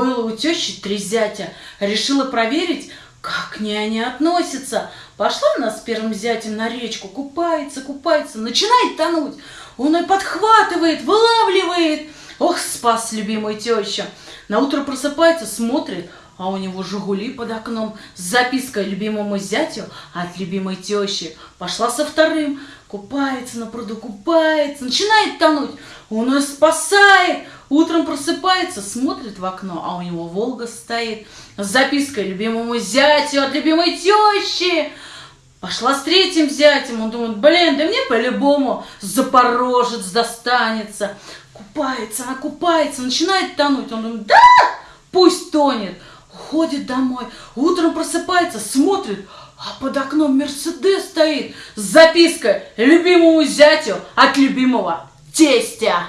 у тещи три зятя. Решила проверить, как к ней они относятся. Пошла она с первым зятем на речку, купается, купается, начинает тонуть. Он и подхватывает, вылавливает. Ох, спас любимую тещу. На утро просыпается, смотрит, а у него «Жигули» под окном с запиской любимому зятю от любимой тещи. Пошла со вторым, купается на пруду, купается, начинает тонуть. Он ее спасает. Утром просыпается, смотрит в окно, а у него «Волга» стоит с запиской любимому зятю от любимой тещи. Пошла с третьим зятем, он думает, блин, да мне по-любому Запорожец достанется. Купается, она купается, начинает тонуть. Он думает, да, пусть тонет. Ходит домой, утром просыпается, смотрит, а под окном Мерседес стоит с запиской любимому зятю от любимого тестя.